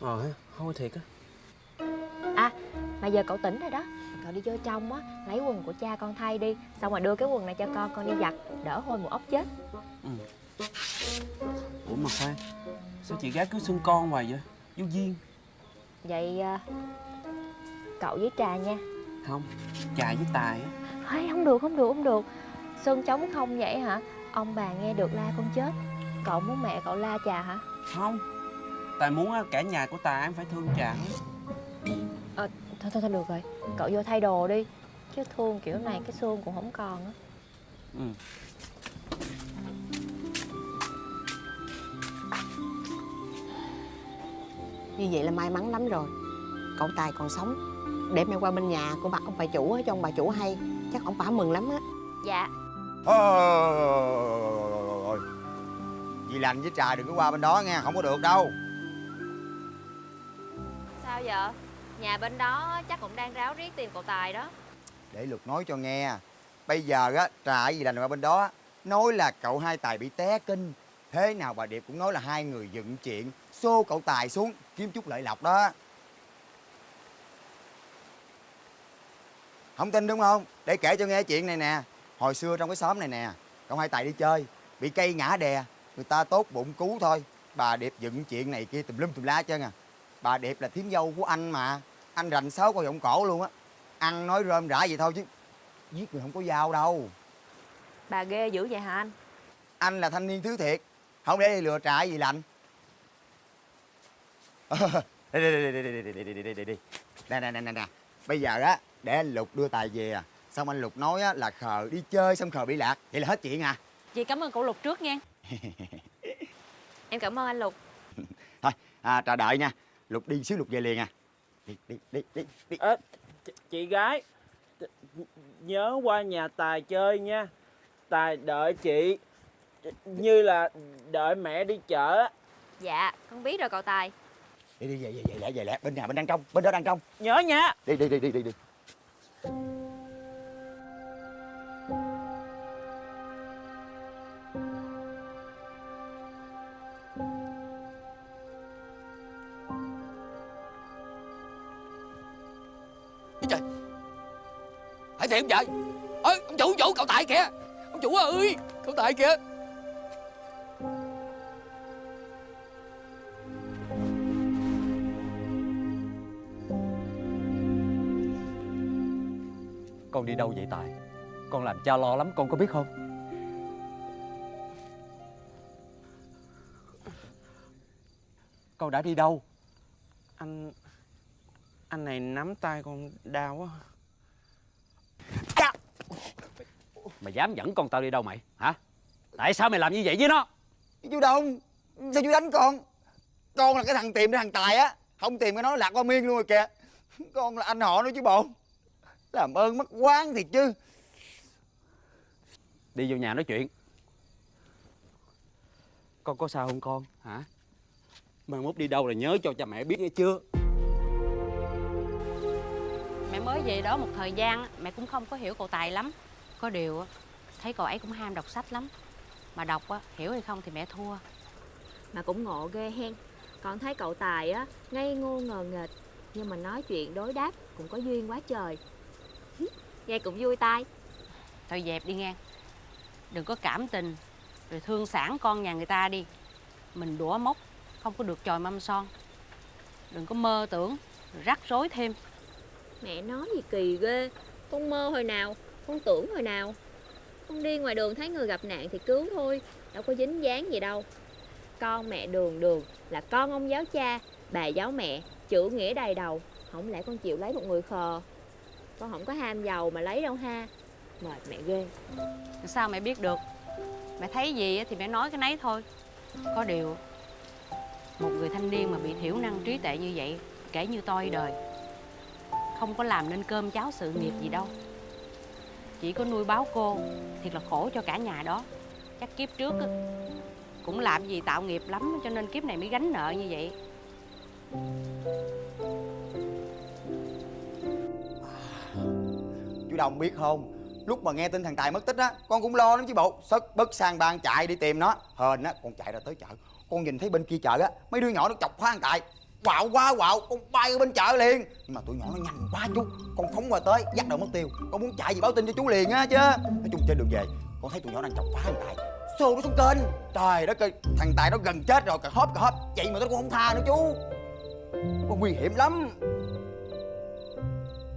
Ờ ha, thôi thiệt á. À mà giờ cậu tỉnh rồi đó. Cậu đi vô trong á Lấy quần của cha con thay đi Xong rồi đưa cái quần này cho con Con đi giặt Đỡ hôi một ốc chết. Ủa mà khoan Sao chị gái cứ xưng con hoài vậy? Vô duyên. Vậy à, Cậu với trà nha. Không Trà với Tài á. Ê, không được không được không được. Sơn trống không vậy hả? Ông bà nghe được la con chết. Cậu muốn mẹ cậu la trà hả? Không Tài muốn á, cả nhà của Tài em phải thương Trà hết Thôi thôi thôi được rồi. Cậu vô thay đồ đi. Chứ thương kiểu này cái xương cũng không còn á. Ừ. Như vậy là may mắn lắm rồi. Cậu Tài còn sống. Để mẹ qua bên nhà của bà ông bà chủ á, cho ông bà chủ hay. Chắc ông bà mừng lắm á. Dạ. Ôi Dì lành với trà đừng có qua bên đó nghe Không có được đâu vậy? Nhà bên đó chắc cũng đang ráo riết tìm cậu Tài đó. Để luật nói cho nghe. Bây giờ á, trà gì đành lành qua bên đó Nói là cậu hai tài bị té kinh. Thế nào bà Điệp cũng nói là hai người dựng chuyện. Xô cậu tài xuống, Kiếm chút lợi lộc đó. Không tin đúng không? Để kể cho nghe chuyện này nè. Hồi xưa trong cái xóm này nè, Cậu hai tài đi chơi, Bị cây ngã đè. Người ta tốt bụng cứu thôi. Bà Điệp dựng chuyện này kia tùm lum tùm la hết trơn à. Bà Điệp là thím dâu của anh mà. Anh rành sáu coi giọng cổ luôn á. Ăn nói rơm rã vậy thôi chứ Giết người không có dao đâu. Bà ghê dữ vậy hả anh? Anh là thanh niên thứ thiệt. Không để lừa trà gì lạnh Đi đi đi đi đi đi đi đi đi đi Nè nè nè nè nè. Bây giờ á để anh Lục đưa tài về à. Xong anh Lục nói á là khờ đi chơi xong khờ bị lạc. Vậy là hết chuyện à. Chị cảm ơn cậu Lục trước nha. Em cảm ơn anh Lục. Thôi à, trà đợi nha Lục đi xíu Lục về liền à. Đi đi đi đi, đi. à, Chị gái Nhớ qua nhà Tài chơi nha. Tài đợi chị Như là đợi mẹ đi chợ á. Dạ con biết rồi cậu Tài. Đi đi về về về lẹ về lẹ bên nhà bên đang trong bên đó đang trong. Nhớ nha. Đi đi đi đi đi đi thiệt vậy ơi ông chủ ông chủ cậu tại kìa. Ông chủ ơi cậu tại kìa. Con đi đâu vậy Tài? Con làm cha lo lắm con có biết không? Con đã đi đâu? Anh Anh này nắm tay con đau quá Mày dám dẫn con tao đi đâu mày? Hả? Tại sao mày làm như vậy với nó? Chú Đông sao chú đánh con? Con là cái thằng tìm ra thằng tài á. Không tìm cái nó lạc qua miên luôn rồi kìa. Con là anh họ nữa chứ bộ. Làm ơn mất quán thiệt chứ. Đi vô nhà nói chuyện. Con có sao không con? Hả? Mai mốt đi đâu là nhớ cho cha mẹ biết nghe chưa? Mẹ mới về đó một thời gian Mẹ cũng không có hiểu cậu Tài lắm Có điều á, thấy cậu ấy cũng ham đọc sách lắm. Mà đọc á, hiểu hay không thì mẹ thua. Mà cũng ngộ ghê hen. Còn thấy cậu Tài á Ngây ngô ngờ nghệch. Nhưng mà nói chuyện đối đáp Cũng có duyên quá trời. Nghe cũng vui tai. Thôi dẹp đi nghe. Đừng có cảm tình Rồi thương sản con nhà người ta đi. Mình đũa mốc Không có được chòi mâm son. Đừng có mơ tưởng Rắc rối thêm. Mẹ nói gì kỳ ghê. Con mơ hồi nào con tưởng hồi nào. Con đi ngoài đường thấy người gặp nạn thì cứu thôi, Đâu có dính dáng gì đâu. Con mẹ đường đường là con ông giáo cha, Bà giáo mẹ, Chữ nghĩa đầy đầu, Không lẽ con chịu lấy một người khờ? Con không có ham giàu mà lấy đâu ha. Mệt mẹ ghê. Sao mẹ biết được? Mẹ thấy gì thì mẹ nói cái nấy thôi. Có điều, Một người thanh niên mà bị thiểu năng trí tệ như vậy, Kể như tôi đời, Không có làm nên cơm cháo sự nghiệp gì đâu. Chỉ có nuôi báo cô Thiệt là khổ cho cả nhà đó. Chắc kiếp trước á, Cũng làm gì tạo nghiệp lắm Cho nên kiếp này mới gánh nợ như vậy. Chú đồng biết không? Lúc mà nghe tin thằng tài mất tích á con cũng lo lắm chứ bộ. Sất bất sang ban chạy đi tìm nó. Hên á con chạy ra tới chợ. Con nhìn thấy bên kia chợ á mấy đứa nhỏ nó chọc phá thằng tài quạo quá quạo. Con bay ở bên chợ liền. Nhưng mà tụi nhỏ nó nhanh quá chú. Con phóng qua tới dắt đầu mất tiêu. Con muốn chạy gì báo tin cho chú liền á chứ. Nói chung trên đường về con thấy tụi nhỏ đang chọc phá thằng tài xô nó xuống kênh. Trời đất ơi thằng tài nó gần chết rồi cà hóp cà hóp. Vậy mà nó cũng không tha nữa chú. Con nguy hiểm lắm.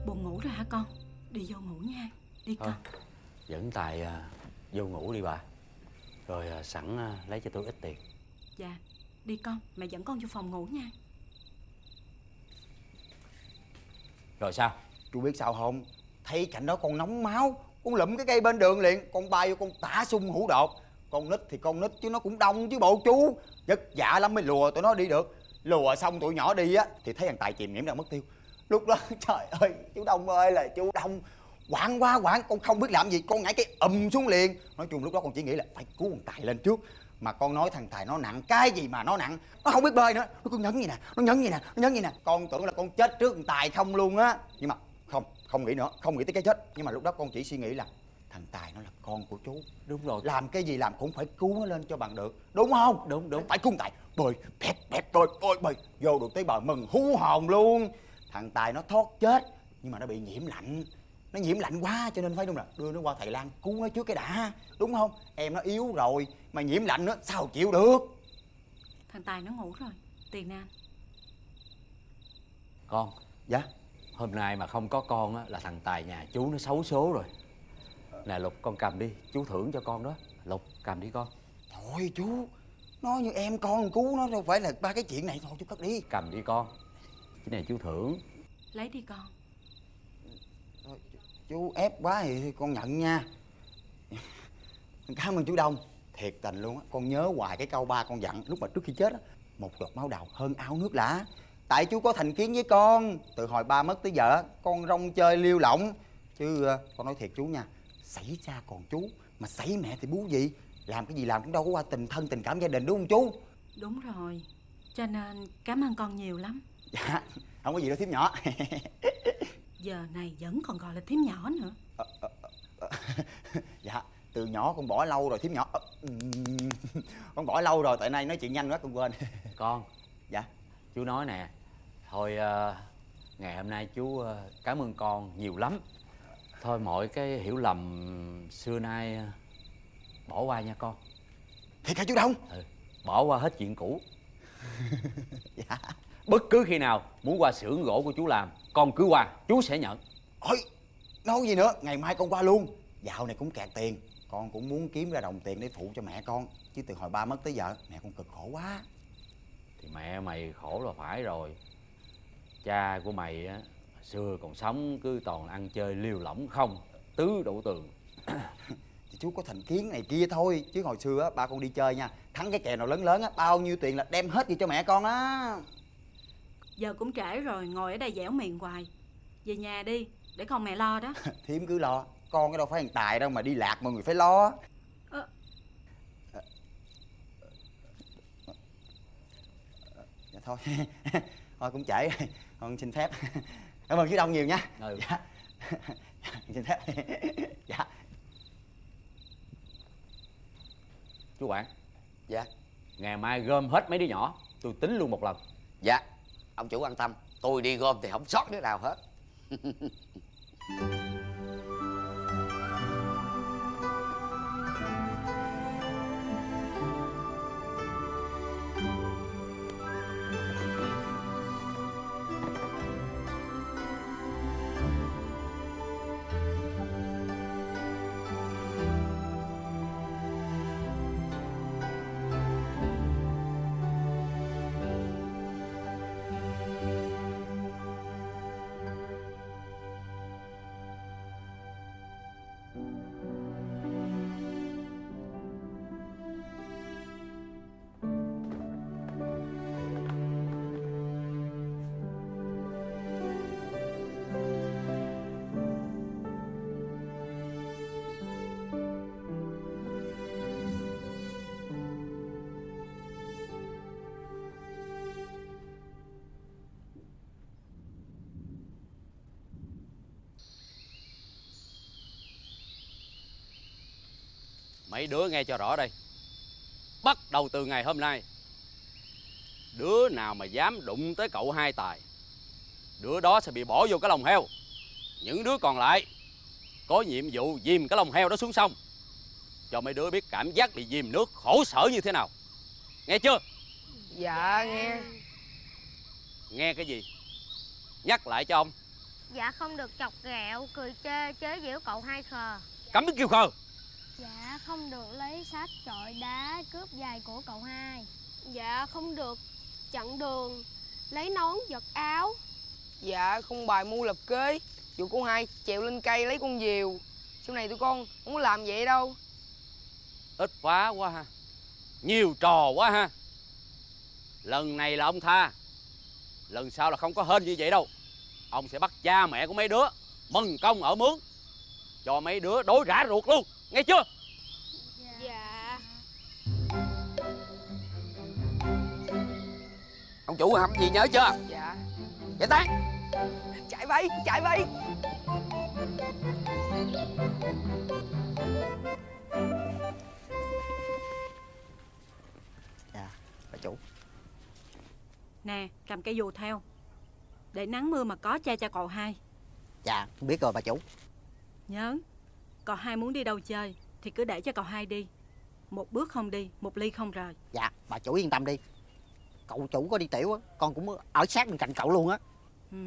Buồn ngủ rồi hả con? Đi vô ngủ nha. Đi con. Thôi, dẫn Tài à, vô ngủ đi bà. Rồi à, sẵn à, lấy cho tôi ít tiền. Dạ Đi con. Mẹ dẫn con vô phòng ngủ nha Rồi sao? Chú biết sao không? Thấy cảnh đó con nóng máu, con lụm cái cây bên đường liền, con bay vô con tả sung hũ đột. Con nít thì con nít chứ nó cũng đông chứ bộ chú. Vất vả dạ lắm mới lùa tụi nó đi được. Lùa xong tụi nhỏ đi á, thì thấy thằng tài chìm nhiễm đang mất tiêu. Lúc đó, trời ơi, chú đông ơi là chú đông quảng quá quảng, con không biết làm gì, con nhảy cái ầm xuống liền. Nói chung lúc đó con chỉ nghĩ là phải cứu thằng tài lên trước mà con nói thằng tài nó nặng cái gì mà nó nặng? Nó không biết bơi nữa. Nó cứ nhấn gì nè nó nhấn gì nè nó nhấn gì nè. Con tưởng là con chết trước thằng tài không luôn á. Nhưng mà không không nghĩ nữa không nghĩ tới cái chết. Nhưng mà lúc đó con chỉ suy nghĩ là thằng tài nó là con của chú. Đúng rồi. Làm cái gì làm cũng phải cứu nó lên cho bằng được. Đúng không? Đúng đúng. Phải cứu thằng tài. Bơi pẹp pẹp bơi bơi bơi. Vô được tới bờ mừng hú hồn luôn. Thằng tài nó thoát chết nhưng mà nó bị nhiễm lạnh. Nó nhiễm lạnh quá cho nên phải đúng là đưa nó qua thầy lan cứu nó trước cái đã. Đúng không? Em nó yếu rồi mà nhiễm lạnh nữa sao chịu được? Thằng Tài nó ngủ rồi Tiền nè anh. Con dạ? Hôm nay mà không có con á, là thằng Tài nhà chú nó xấu số rồi. Nè Lục con cầm đi Chú thưởng cho con đó. Lục cầm đi con. Thôi chú nói như em con cứu nó đâu phải là ba cái chuyện này thôi chú cất đi. Cầm đi con. Cái này chú thưởng. Lấy đi con. Thôi, chú ép quá thì con nhận nha. Cảm ơn chú đông thiệt tình luôn á. Con nhớ hoài cái câu ba con dặn lúc mà trước khi chết á một giọt máu đào hơn ao nước lã. Tại chú có thành kiến với con từ hồi ba mất tới giờ á, con rong chơi liêu lỏng. Chứ ờ, con nói thiệt chú nha xảy ra còn chú mà xảy mẹ thì bú gì? Làm cái gì làm cũng đâu có qua tình thân tình cảm gia đình đúng không chú? Đúng rồi Cho nên cảm ơn con nhiều lắm. Dạ không có gì đâu thím nhỏ. Giờ này vẫn còn gọi là thím nhỏ nữa. Dạ từ nhỏ con bỏ lâu rồi thím nhỏ con bỏ lâu rồi tại nay nói chuyện nhanh quá con quên. Con. Dạ. Chú nói nè Thôi à, ngày hôm nay chú à, cảm ơn con nhiều lắm. Thôi mọi cái hiểu lầm xưa nay à, bỏ qua nha con. Thiệt hả chú đông? Bỏ qua hết chuyện cũ. Dạ. Bất cứ khi nào muốn qua xưởng gỗ của chú làm Con cứ qua chú sẽ nhận. Ôi nói gì nữa ngày mai con qua luôn. Dạo này cũng kẹt tiền con cũng muốn kiếm ra đồng tiền để phụ cho mẹ con chứ từ hồi ba mất tới giờ mẹ con cực khổ quá. Thì mẹ mày khổ là phải rồi. Cha của mày á Xưa còn sống cứ toàn ăn chơi liều lỏng không Tứ đổ tường. Thì chú có thành kiến này kia thôi chứ hồi xưa á ba con đi chơi nha thắng cái kèo nào lớn lớn á bao nhiêu tiền là đem hết đi cho mẹ con á. Giờ cũng trễ rồi Ngồi ở đây dẻo miệng hoài. Về nhà đi Để con mẹ lo đó. Thím cứ lo con cái đâu phải thằng tài đâu mà đi lạc mọi người phải lo. Ờ. dạ thôi. Thôi cũng trễ rồi. Con xin phép. Cảm ơn chú đông nhiều nha. Ừ. dạ. Xin phép. Dạ. Chú quản Dạ. Ngày mai gom hết mấy đứa nhỏ Tôi tính luôn một lần. Dạ. Ông chủ an tâm Tôi đi gom thì không sót đứa nào hết Mấy đứa nghe cho rõ đây. Bắt đầu từ ngày hôm nay Đứa nào mà dám đụng tới cậu hai tài Đứa đó sẽ bị bỏ vô cái lồng heo. Những đứa còn lại Có nhiệm vụ dìm cái lồng heo đó xuống sông Cho mấy đứa biết cảm giác bị dìm nước khổ sở như thế nào. Nghe chưa? Dạ nghe. Nghe cái gì? Nhắc lại cho ông. Dạ không được chọc ghẹo, cười chê, chế giễu cậu hai khờ. Cấm biết kêu khờ không được lấy sách, chọi đá, cướp giày của cậu hai. Dạ không được. Chặn đường, lấy nón giật áo. Dạ không bài mưu lập kế. Vụ cô hai trèo lên cây lấy con diều. Sau này tụi con không có làm vậy đâu. Ít quá quá ha. Nhiều trò quá ha. Lần này là ông tha. Lần sau là không có hên như vậy đâu. Ông sẽ bắt cha mẹ của mấy đứa Mừng công ở mướn. Cho mấy đứa đối rã ruột luôn. Nghe chưa Ông chủ hầm gì nhớ chưa? Dạ. Giải tán. Chạy bay chạy bay Dạ bà chủ. Nè cầm cây dù theo. Để nắng mưa mà có cha cho cậu hai. Dạ biết rồi bà chủ. Nhớ Cậu hai muốn đi đâu chơi Thì cứ để cho cậu hai đi. Một bước không đi Một ly không rời. Dạ bà chủ yên tâm đi Cậu chủ có đi tiểu á Con cũng ở sát bên cạnh cậu luôn á. Ừ.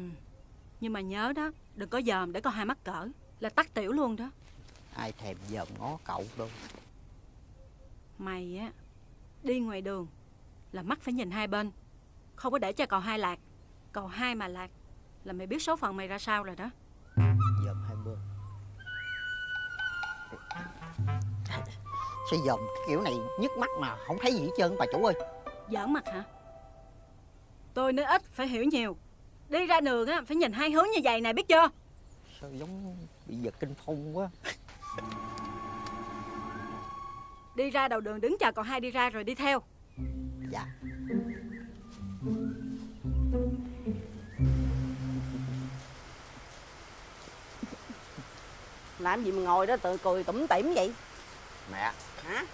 Nhưng mà nhớ đó Đừng có dòm để cậu hai mắc cỡ Là tắt tiểu luôn đó. Ai thèm dòm ngó cậu đâu. Mày á Đi ngoài đường Là mắt phải nhìn hai bên Không có để cho cậu hai lạc. Cậu hai mà lạc Là mày biết số phận mày ra sao rồi đó. Dòm hai bên. Sao dòm kiểu này nhức mắt mà không thấy gì hết trơn bà chủ ơi. Giỡn mặt hả Tôi nói ít phải hiểu nhiều. Đi ra đường á phải nhìn hai hướng như vậy nè biết chưa? Sao giống bị giật kinh phong quá? Đi ra đầu đường đứng chờ cậu hai đi ra rồi đi theo. Dạ. Làm gì mà ngồi đó tự cười tủm tỉm vậy? Mẹ. Hả?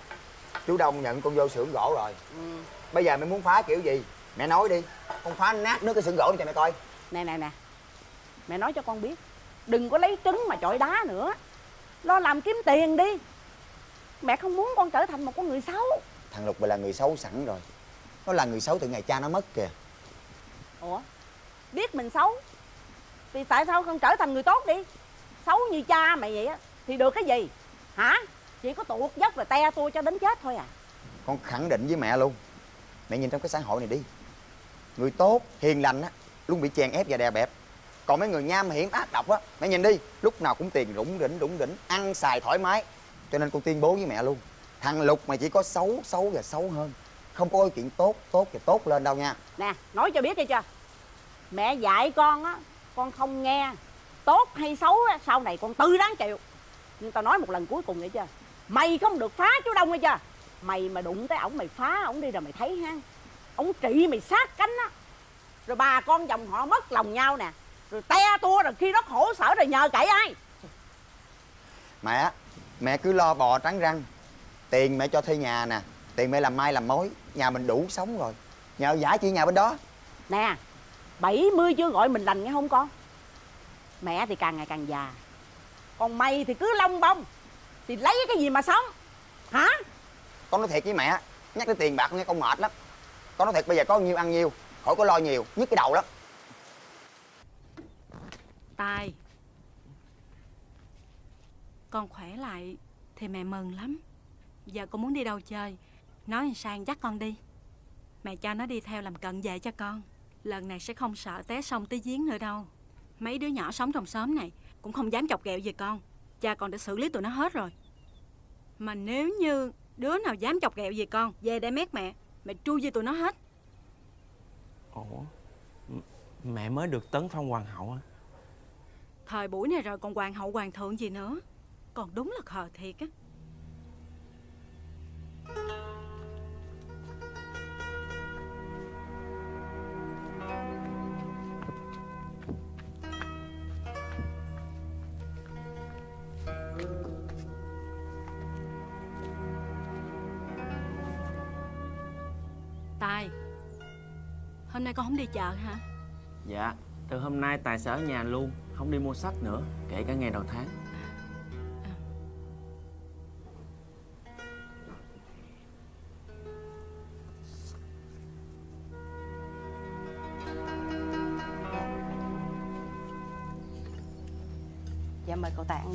Chú Đông nhận con vô xưởng gỗ rồi. Ừ. Bây giờ mẹ muốn phá kiểu gì Mẹ nói đi. Con phá nát nước cái xưởng gỗ cho mẹ coi. Nè nè nè. Mẹ nói cho con biết. Đừng có lấy trứng mà chọi đá nữa. Lo làm kiếm tiền đi. Mẹ không muốn con trở thành một con người xấu. Thằng Lục là người xấu sẵn rồi. Nó là người xấu từ ngày cha nó mất kìa. Ủa? Biết mình xấu? Thì tại sao không trở thành người tốt đi? Xấu như cha mày vậy á Thì được cái gì? Hả? Chỉ có tuột dốc rồi te tua cho đến chết thôi à. Con khẳng định với mẹ luôn. Mẹ nhìn trong cái xã hội này đi Người tốt, hiền lành á Luôn bị chèn ép và đè bẹp. Còn mấy người nham hiểm ác độc á Mẹ nhìn đi Lúc nào cũng tiền rủng rỉnh rủng rỉnh Ăn xài thoải mái. Cho nên con tuyên bố với mẹ luôn Thằng Lục mày chỉ có xấu, xấu và xấu hơn. Không có cái chuyện tốt, tốt và tốt lên đâu nha. Nè nói cho biết đi chưa? Mẹ dạy con á Con không nghe. Tốt hay xấu á Sau này con tư đáng chịu. Nhưng tao nói một lần cuối cùng vậy chưa? Mày không được phá chú Đông nghe chưa? Mày mà đụng tới ổng mày phá ổng đi rồi mày thấy ha. Ổng trị mày sát cánh á. Rồi bà con dòng họ mất lòng nhau nè. Rồi te tua rồi khi đó khổ sở rồi nhờ cậy ai? Mẹ, mẹ cứ lo bò trắng răng. Tiền mẹ cho thuê nhà nè. Tiền mẹ làm mai làm mối. Nhà mình đủ sống rồi. Nhờ giả chị nhà bên đó. Nè 70 chưa gọi mình lành nghe không con? Mẹ thì càng ngày càng già. Còn mày thì cứ long bông. Thì lấy cái gì mà sống? Hả? Con nói thiệt với mẹ Nhắc tới tiền bạc nghe con mệt lắm con nói thiệt, bây giờ có nhiêu ăn nhiêu Khỏi có lo nhiều, Nhức cái đầu lắm. Tài, Con khỏe lại Thì mẹ mừng lắm. Giờ con muốn đi đâu chơi? Nói anh sang dắt con đi. Mẹ cho nó đi theo làm cận vệ cho con. Lần này sẽ không sợ té sông tới giếng nữa đâu. Mấy đứa nhỏ sống trong xóm này Cũng không dám chọc ghẹo gì con. Cha con đã xử lý tụi nó hết rồi. Mà nếu như đứa nào dám chọc ghẹo gì con, Về đây mét mẹ. Mẹ tru với tụi nó hết. Ủa? Mẹ mới được tấn phong hoàng hậu á Thời buổi này rồi còn hoàng hậu hoàng thượng gì nữa? Còn đúng là khờ thiệt á chợ hả? Dạ, từ hôm nay Tài sẽ ở nhà luôn, không đi mua sách nữa, kể cả ngày đầu tháng. Dạ mời cậu Tài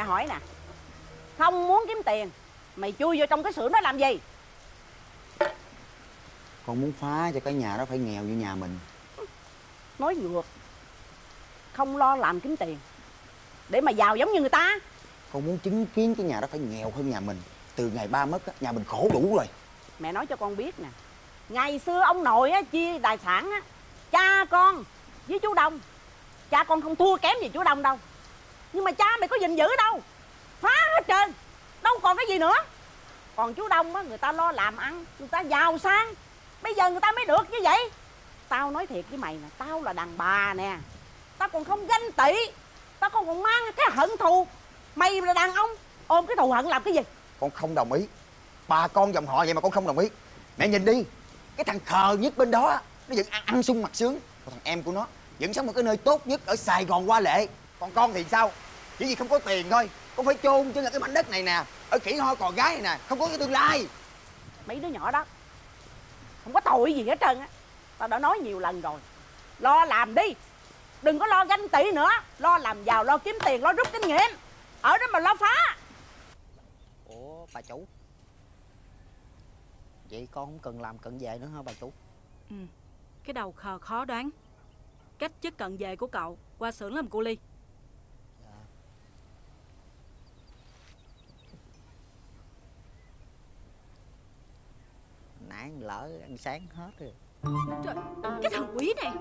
mẹ hỏi nè Không muốn kiếm tiền Mày chui vô trong cái xưởng đó làm gì? Con muốn phá cho cái nhà đó phải nghèo như nhà mình. Nói ngược Không lo làm kiếm tiền Để mà giàu giống như người ta. Con muốn chứng kiến cái nhà đó phải nghèo hơn nhà mình. Từ ngày ba mất á, nhà mình khổ đủ rồi. Mẹ nói cho con biết nè Ngày xưa ông nội á, chia tài sản á Cha con với chú Đông. Cha con không thua kém gì chú Đông đâu nhưng mà cha mày có gìn giữ đâu. Phá hết trơn. Đâu còn cái gì nữa. Còn chú Đông á, người ta lo làm ăn Người ta giàu sang. Bây giờ người ta mới được như vậy. Tao nói thiệt với mày nè Tao là đàn bà nè. Tao còn không ganh tị. Tao còn còn mang cái hận thù. Mày là đàn ông Ôm cái thù hận làm cái gì? Con không đồng ý. Bà con dòng họ vậy mà con không đồng ý. Mẹ nhìn đi. Cái thằng khờ nhất bên đó Nó vẫn ăn, ăn sung mặt sướng. Còn thằng em của nó Vẫn sống ở cái nơi tốt nhất Ở Sài Gòn Hoa Lệ. Còn con thì sao? Chỉ vì không có tiền thôi. Con phải chôn chân ở cái mảnh đất này nè. Ở khỉ ho cò gái này nè. Không có cái tương lai. Mấy đứa nhỏ đó không có tội gì hết trơn á. Tao đã nói nhiều lần rồi. Lo làm đi. Đừng có lo ganh tị nữa. Lo làm giàu lo kiếm tiền lo rút kinh nghiệm. Ở đó mà lo phá. Ủa bà chủ. Vậy con không cần làm cận vệ nữa hả bà chủ? Ừ. Cái đầu khờ khó đoán. Cách chức cận vệ của cậu Qua xưởng làm cu ly Nãy lỡ ăn sáng hết rồi. Trời, cái thằng quỷ này.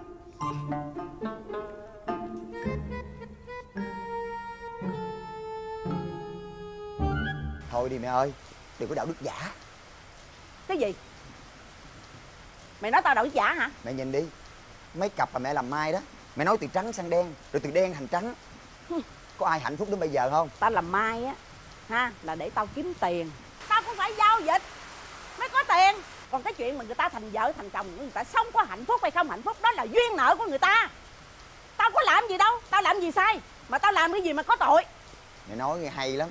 Thôi đi mẹ ơi Đừng có đạo đức giả. Cái gì? Mày nói tao đậu giả hả? Mẹ nhìn đi Mấy cặp mà mẹ làm mai đó Mẹ nói từ trắng sang đen Rồi từ đen thành trắng. Có ai hạnh phúc đến bây giờ không? Tao làm mai á ha là để tao kiếm tiền. Tao cũng phải giao dịch mới có tiền còn cái chuyện mà người ta thành vợ thành chồng người ta sống có hạnh phúc hay không hạnh phúc đó là duyên nợ của người ta. Tao có làm gì đâu tao làm gì sai? Mà tao làm cái gì mà có tội? Mẹ nói nghe hay lắm.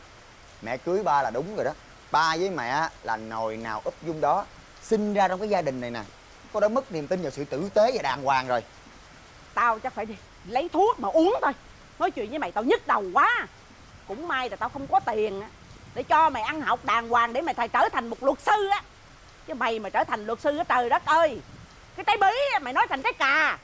Mẹ cưới ba là đúng rồi đó. Ba với mẹ là nồi nào úp dung đó Sinh ra trong cái gia đình này nè. Con đã mất niềm tin vào sự tử tế và đàng hoàng rồi. Tao chắc phải đi lấy thuốc mà uống thôi. Nói chuyện với mày tao nhức đầu quá. Cũng may là tao không có tiền để cho mày ăn học đàng hoàng để mày thầy trở thành một luật sư á chứ mày mà trở thành luật sư á trời đất ơi. Cái trái bí mày nói thành trái cà.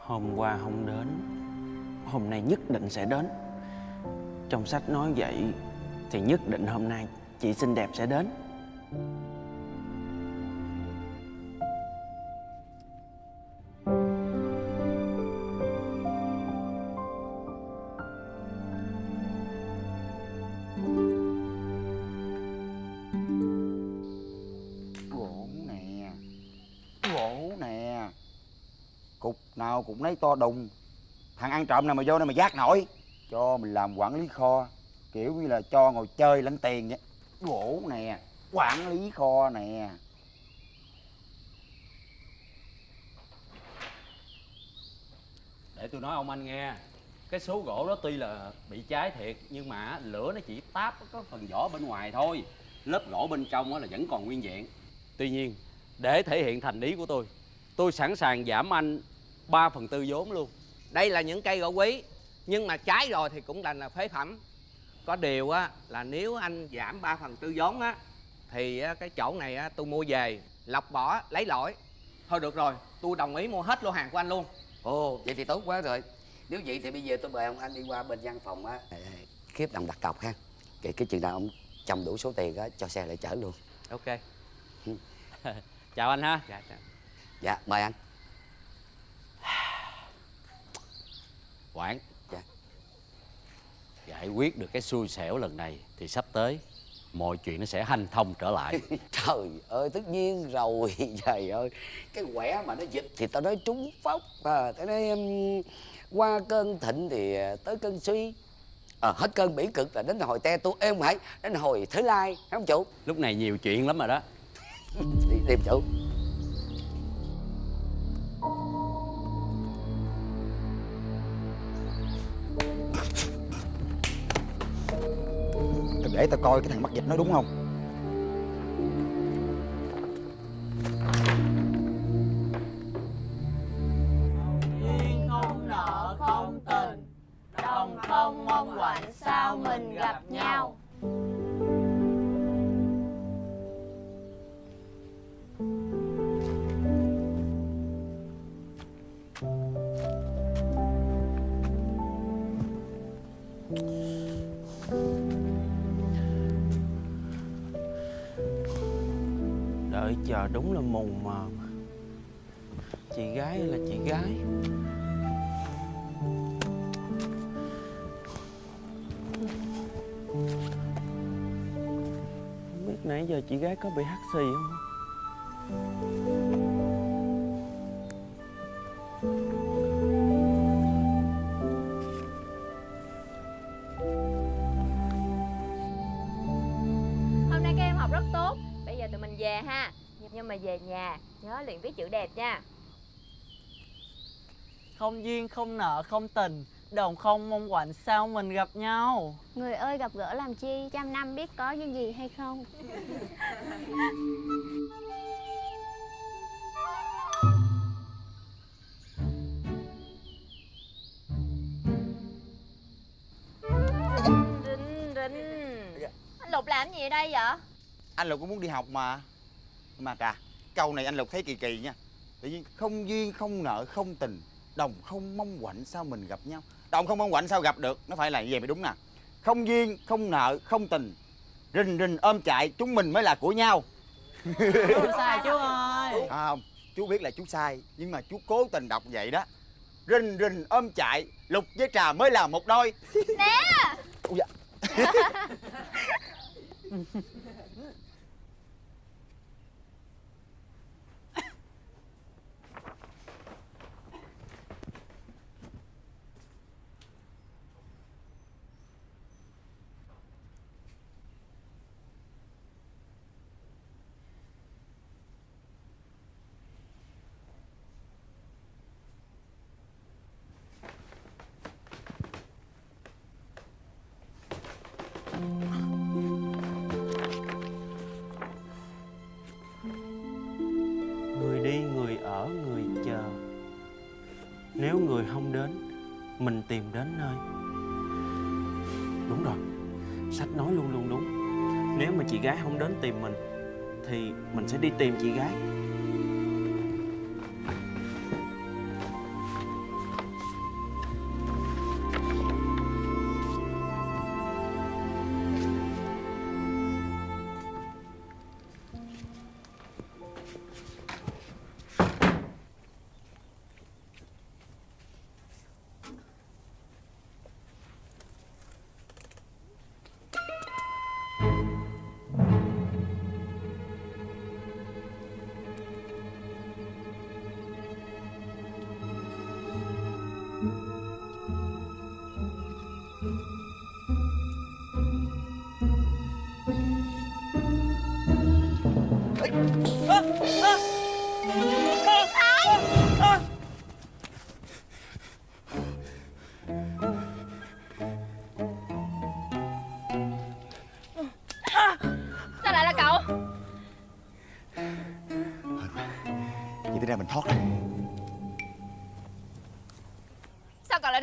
Hôm qua không đến, Hôm nay nhất định sẽ đến. Trong sách nói vậy Thì nhất định hôm nay chị xinh đẹp sẽ đến. Nào cũng lấy to đùng. Thằng ăn trộm nào mà vô đây mà giác nổi. Cho mình làm quản lý kho. Kiểu như là cho ngồi chơi lãnh tiền vậy. Gỗ nè Quản lý kho nè. Để tôi nói ông anh nghe. Cái số gỗ đó tuy là bị cháy thiệt Nhưng mà lửa nó chỉ táp có phần vỏ bên ngoài thôi. Lớp gỗ bên trong á là vẫn còn nguyên vẹn. Tuy nhiên để thể hiện thành ý của tôi Tôi sẵn sàng giảm anh 3 phần tư vốn luôn. Đây là những cây gỗ quý nhưng mà trái rồi thì cũng đành là phế phẩm. Có điều á là nếu anh giảm 3 phần tư vốn á thì á, cái chỗ này á tôi mua về lọc bỏ lấy lỗi. Thôi được rồi tôi đồng ý mua hết lô hàng của anh luôn. Ồ, vậy thì tốt quá rồi. Nếu vậy thì bây giờ tôi mời ông anh đi qua bên văn phòng á. Khiếp đồng đặt cọc ha. Cái, cái chừng nào ông chồng đủ số tiền á, cho xe lại chở luôn. Ok. Chào anh ha. Dạ, dạ. dạ mời anh Quảng Dạ. Giải quyết được cái xui xẻo lần này Thì sắp tới Mọi chuyện nó sẽ hanh thông trở lại. Trời ơi tất nhiên rồi trời ơi. Cái quẻ mà nó dịch thì tao nói trúng phóc à, tao nói um, qua cơn thịnh thì tới cơn suy. À, hết cơn bỉ cực là đến hồi te tu. Êm không phải đến hồi thứ lai không chủ? Lúc này nhiều chuyện lắm rồi đó. Đi tìm chủ để tao coi cái thằng mắc dịch nó đúng không? không nợ không tình đồng không mong quạnh sao mình gặp nhau Đợi chờ đúng là mù mờ Chị gái là chị gái? Không biết nãy giờ chị gái có bị hắt xì không? Không duyên không nợ không tình đồng không mong quạnh sao mình gặp nhau? Người ơi gặp gỡ làm chi? Trăm năm biết có duyên gì hay không? Rinh rinh. Anh Lục làm gì ở đây vậy? Anh Lục cũng muốn đi học mà. Mà à Câu này anh Lục thấy kỳ kỳ nha. Tự nhiên không duyên không nợ không tình Đồng không mong quạnh sao mình gặp nhau? Đồng không mong quạnh sao gặp được? Nó phải là như vậy? Mới đúng nè. Không duyên không nợ không tình. Rình rình ôm chạy chúng mình mới là của nhau. Không sai chú ơi. À, không. Chú biết là chú sai nhưng mà chú cố tình đọc vậy đó. Rình rình ôm chạy lục với trà mới là một đôi. Nè. Dạ. chị gái không đến tìm mình Thì mình sẽ đi tìm chị gái.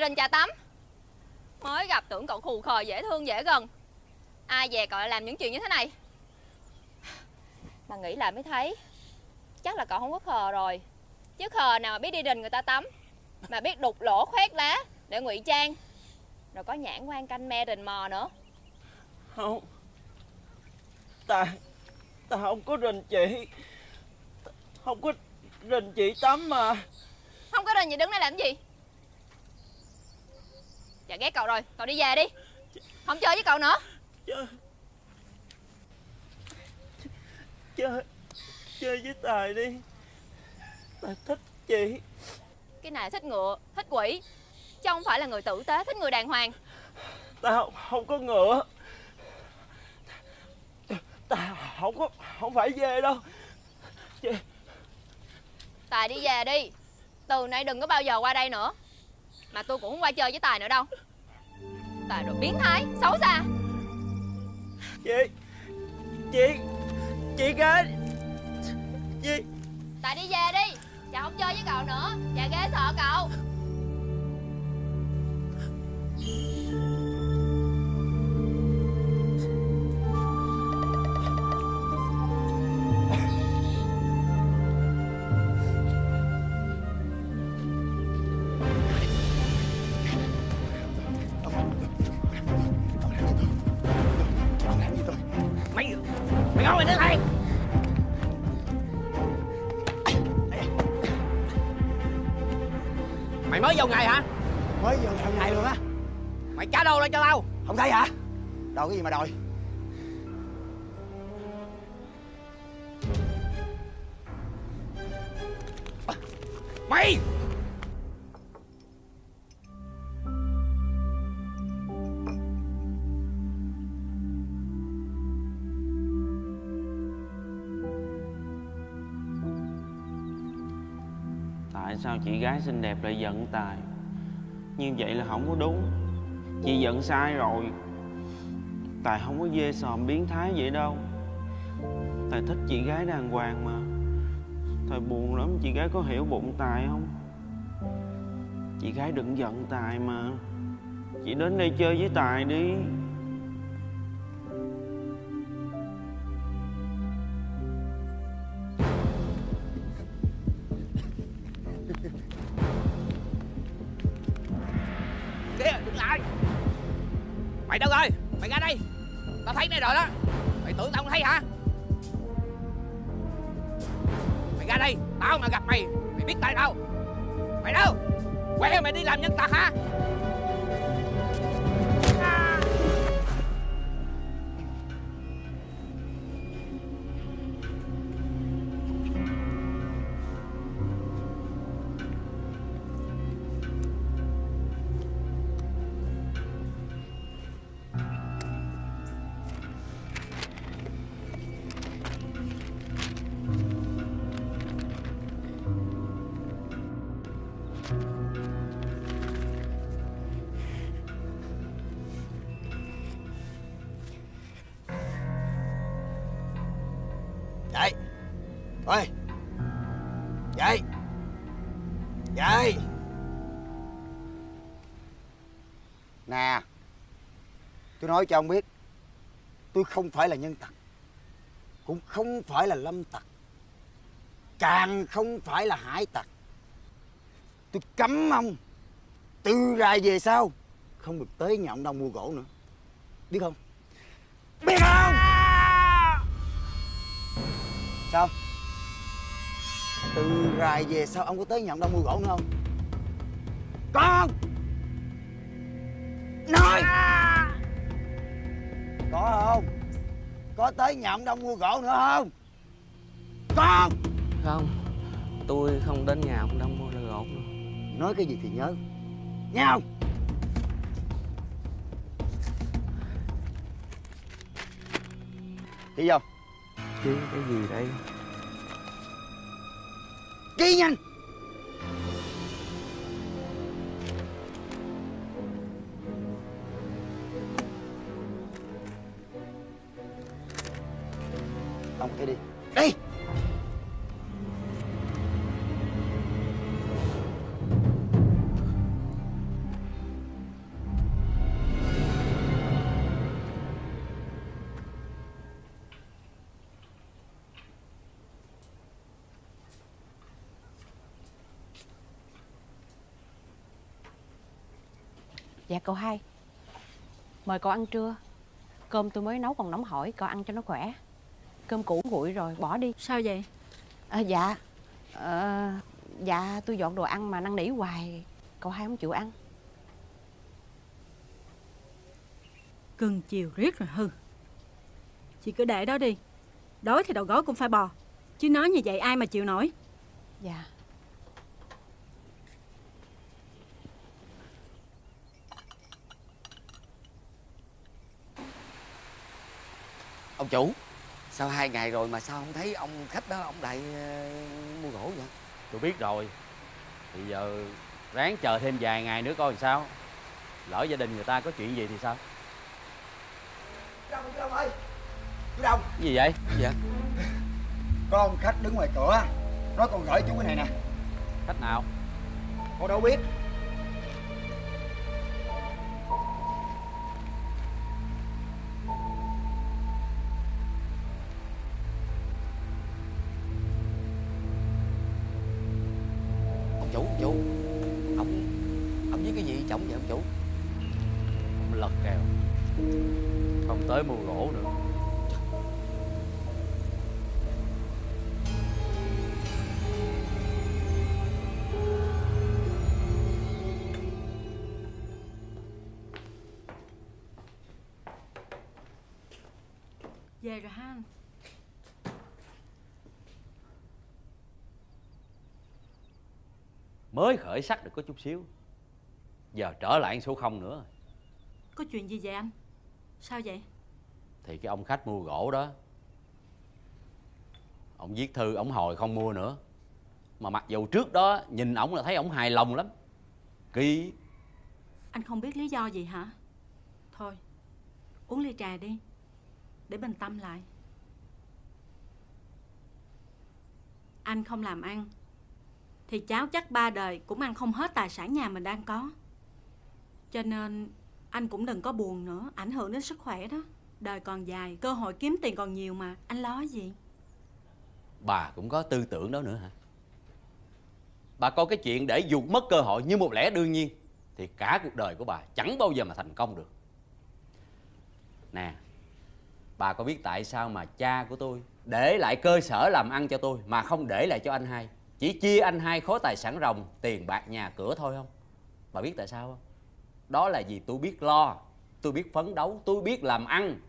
Rình trà tắm. Mới gặp tưởng cậu khù khờ dễ thương dễ gần. Ai về cậu lại làm những chuyện như thế này? Mà nghĩ lại mới thấy. Chắc là cậu không có khờ rồi. Chứ khờ nào mà biết đi rình người ta tắm. Mà biết đục lỗ khoét lá Để ngụy trang. Rồi có nhãn quan canh me rình mò nữa. Không. Ta Ta không có rình chị Không có rình chị tắm mà. Không có rình gì đứng đây làm gì Dạ ghét cậu rồi. Cậu đi về đi. Không chơi với cậu nữa. Chơi. Chơi. Chơi với Tài đi. Tài thích chị. Cái này thích ngựa Thích quỷ. Chứ không phải là người tử tế Thích người đàng hoàng. Tài không, có ngựa. Tài không có Không phải về đâu. Chị, Tài đi về đi. Từ nay đừng có bao giờ qua đây nữa Mà tôi cũng không qua chơi với Tài nữa đâu. Tài đồ biến thái Xấu xa. Chị Chị Chị gái Chị. Tài đi về đi. Chà không chơi với cậu nữa. Chà ghê sợ cậu mới vô ngày hả? Mới thằng này luôn á. Mày trả đâu lên cho tao. Không thấy hả? Đâu cái gì mà đòi gái xinh đẹp lại giận Tài. Như vậy là không có đúng. Chị giận sai rồi. Tài không có dê sòm biến thái vậy đâu. Tài thích chị gái đàng hoàng mà. Tài buồn lắm, chị gái có hiểu bụng Tài không? Chị gái đừng giận Tài mà. Chị đến đây chơi với Tài đi. Mày đâu rồi? Mày ra đây. Tao thấy mày rồi đó. Mày tưởng tao không thấy hả? Mày ra đây. Tao mà gặp mày Mày biết tại đâu. Mày đâu? Quẹ mày đi làm nhân tật hả? Dậy Ôi Dậy Dậy Nè. Tôi nói cho ông biết, Tôi không phải là nhân tặc, Cũng không phải là lâm tặc, Càng không phải là hải tặc. Tôi cấm ông Từ rày về sau, Không được tới nhà ông Đông mua gỗ nữa. Biết không? Biết không? Sao Từ rày về sau ông có tới nhà ông Đông mua gỗ nữa không? Con! Nói! Có không? Có tới nhà ông Đông mua gỗ nữa không? Con! Không. Tôi không đến nhà ông Đông mua gỗ nữa. Nói cái gì thì nhớ. Nghe không? Đi vô Chứ cái gì đây? Ghi nhanh Ông cái đi. Đi Dạ cậu hai. Mời cậu ăn trưa. Cơm tôi mới nấu còn nóng hổi Cậu ăn cho nó khỏe. Cơm cũ nguội rồi bỏ đi. Sao vậy? À, Dạ. Ờ, dạ tôi dọn đồ ăn mà năn nỉ hoài. Cậu hai không chịu ăn. Cưng chiều riết rồi hư. Chị cứ để đó đi. Đói thì đầu gối cũng phải bò. Chứ nói như vậy ai mà chịu nổi? Dạ ông chủ. Sao hai ngày rồi mà sao không thấy ông khách đó ông lại ờ, mua gỗ vậy? Tôi biết rồi. Thì giờ ráng chờ thêm vài ngày nữa coi làm sao. Lỡ gia đình người ta có chuyện gì thì sao? Chú Đông, chú Đông ơi! Chú Đông! Cái gì vậy? Dạ Có ông khách đứng ngoài cửa Nói con gửi chú cái này nè. Khách nào? Con đâu biết mới khởi sắc được có chút xíu. Giờ trở lại số không nữa. Có chuyện gì vậy anh? Sao vậy? Thì cái ông khách mua gỗ đó. Ông viết thư ông hồi không mua nữa. Mà mặc dù trước đó nhìn ổng là thấy ổng hài lòng lắm. Kỳ. Anh không biết lý do gì hả? Thôi Uống ly trà đi Để bình tâm lại. Anh không làm ăn thì cháu chắc ba đời Cũng ăn không hết tài sản nhà mình đang có. Cho nên Anh cũng đừng có buồn nữa, Ảnh hưởng đến sức khỏe đó. Đời còn dài, Cơ hội kiếm tiền còn nhiều mà, Anh lo gì? Bà cũng có tư tưởng đó nữa hả? Bà coi cái chuyện để dù mất cơ hội như một lẽ đương nhiên thì cả cuộc đời của bà chẳng bao giờ mà thành công được. Nè, bà có biết tại sao mà cha của tôi để lại cơ sở làm ăn cho tôi mà không để lại cho anh hai? Chỉ chia anh hai khối tài sản ròng, tiền bạc nhà cửa thôi không? Bà biết tại sao không? Đó là vì tôi biết lo, tôi biết phấn đấu, tôi biết làm ăn.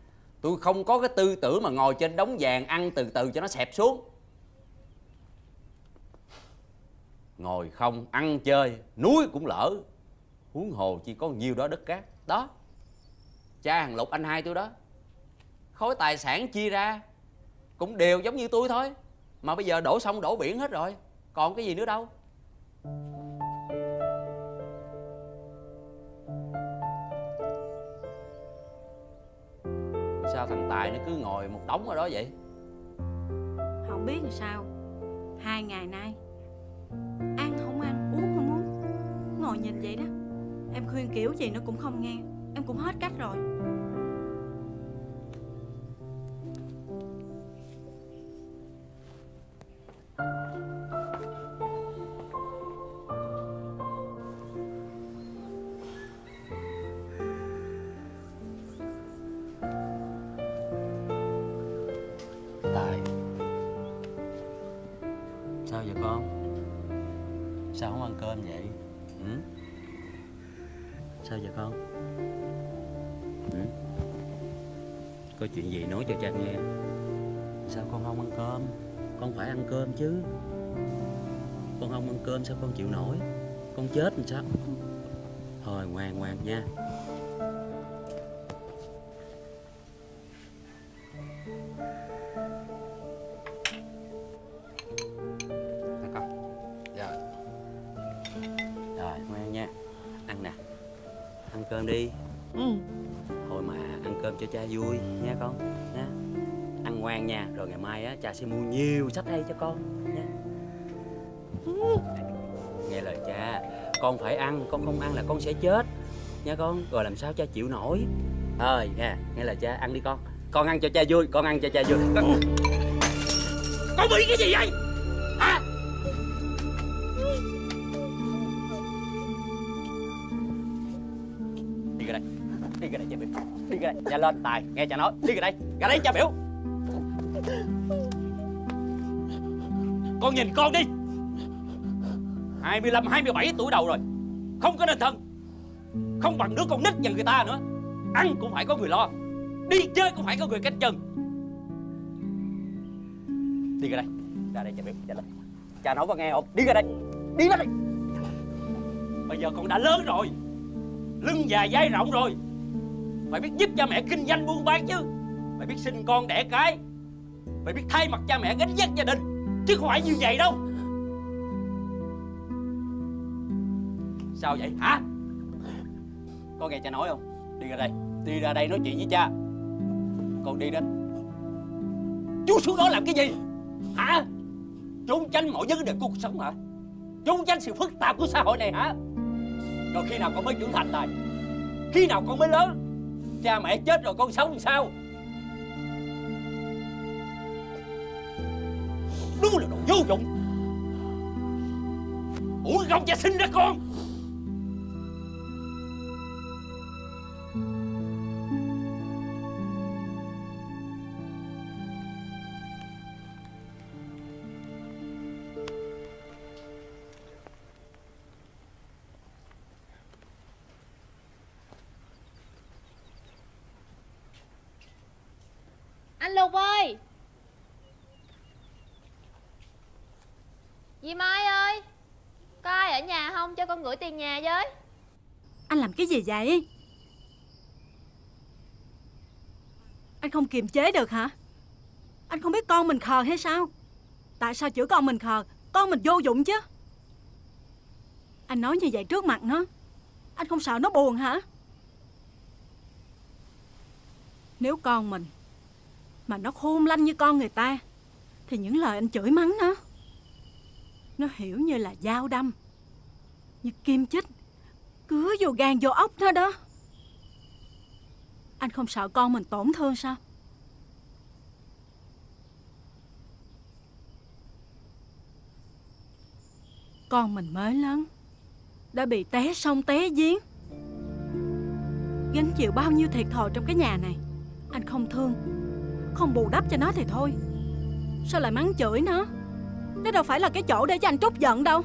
Tôi không có cái tư tưởng mà ngồi trên đống vàng ăn từ từ cho nó xẹp xuống. Ngồi không, ăn chơi, núi cũng lỡ. Huống hồ chỉ có nhiêu đó đất cát. Đó, cha hàng lục anh hai tôi đó. Khối tài sản chia ra cũng đều giống như tôi thôi. Mà bây giờ đổ sông, đổ biển hết rồi còn cái gì nữa đâu? Sao thằng tài nó cứ ngồi một đống ở đó vậy? Không biết làm sao. Hai ngày nay Ăn không ăn, uống không uống. Ngồi nhìn vậy đó Em khuyên kiểu gì nó cũng không nghe. Em cũng hết cách rồi. Sao Thôi ngoan ngoan nha. Con. Dạ. Rồi ngoan nha. Ăn nè. Ăn cơm đi. Ừ. Thôi mà ăn cơm cho cha vui nha con nha. Ăn ngoan nha Rồi ngày mai á cha sẽ mua nhiều sách hay cho con nha. Cha con phải ăn, Con không ăn là con sẽ chết. Nha con, Rồi làm sao cha chịu nổi? Thôi nha Nghe là cha ăn đi con. Con ăn cho cha vui, Con ăn cho cha vui. Con... con bị cái gì vậy? Hả? Đi ra đây, Đi ra đây cha biểu. Đi ra đây, cha lên Tài, Nghe cha nói. Đi ra đây Ra đây cha biểu. Con nhìn con đi. 25, 27 tuổi đầu rồi. Không có nên thân. Không bằng đứa con nít nhà người ta nữa. Ăn cũng phải có người lo. Đi chơi cũng phải có người cách chân. Đi ra đây. Ra đây cha biết chạy lên Cha nói có nghe không? Đi ra đây. Đi ra đây. Bây giờ con đã lớn rồi. Lưng dài vai rộng rồi. Phải biết giúp cha mẹ kinh doanh buôn bán chứ? Phải biết sinh con đẻ cái? Phải biết thay mặt cha mẹ gánh vác gia đình? Chứ không phải như vậy đâu. Sao vậy? Hả? Con nghe cha nói không? Đi ra đây. Đi ra đây nói chuyện với cha. Con đi đến. Chú xuống đó làm cái gì? Hả? Trốn tránh mọi vấn đề của cuộc sống hả? Trốn tránh sự phức tạp của xã hội này hả? Rồi khi nào con mới trưởng thành này Khi nào con mới lớn? Cha mẹ chết rồi con sống làm sao? Đúng là đồ vô dụng. Ủa không cha sinh ra con. Anh Lục ơi! Dì Mai ơi! Có ai ở nhà không cho con gửi tiền nhà với? Anh làm cái gì vậy? Anh không kiềm chế được hả? Anh không biết con mình khờ hay sao? Tại sao chữa con mình khờ? Con mình vô dụng chứ. Anh nói như vậy trước mặt nó. Anh không sợ nó buồn hả? Nếu con mình mà nó khôn lanh như con người ta. Thì những lời anh chửi mắng nó Nó hiểu như là dao đâm, Như kim chích, Cứa vô gan vô ốc nó đó. Anh không sợ con mình tổn thương sao? Con mình mới lớn, Đã bị té sông té giếng. Gánh chịu bao nhiêu thiệt thòi trong cái nhà này, Anh không thương. Không bù đắp cho nó thì thôi. Sao lại mắng chửi nó? Nó đâu phải là cái chỗ để cho anh trút giận đâu.